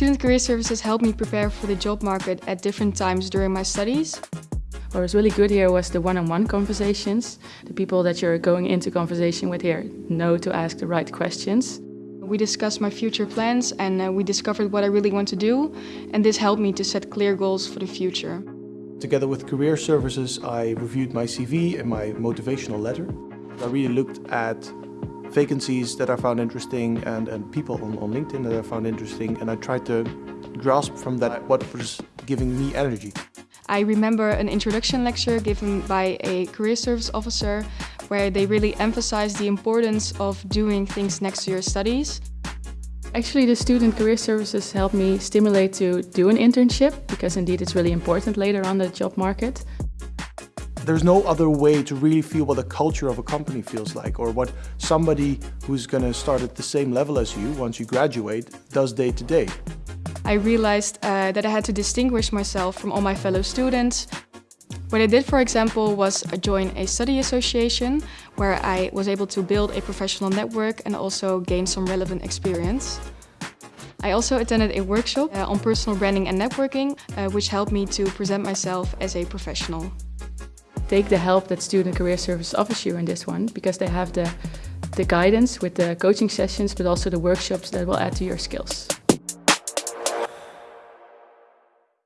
Student Career Services helped me prepare for the job market at different times during my studies. What was really good here was the one-on-one -on -one conversations. The people that you're going into conversation with here know to ask the right questions. We discussed my future plans and uh, we discovered what I really want to do and this helped me to set clear goals for the future. Together with Career Services I reviewed my CV and my motivational letter. I really looked at vacancies that I found interesting and, and people on, on LinkedIn that I found interesting and I tried to grasp from that what was giving me energy. I remember an introduction lecture given by a career service officer where they really emphasized the importance of doing things next to your studies. Actually, the student career services helped me stimulate to do an internship because indeed it's really important later on the job market. There's no other way to really feel what the culture of a company feels like or what somebody who's going to start at the same level as you once you graduate does day to day. I realized uh, that I had to distinguish myself from all my fellow students. What I did, for example, was join a study association where I was able to build a professional network and also gain some relevant experience. I also attended a workshop uh, on personal branding and networking, uh, which helped me to present myself as a professional take the help that Student Career Service offers you in this one because they have the, the guidance with the coaching sessions but also the workshops that will add to your skills.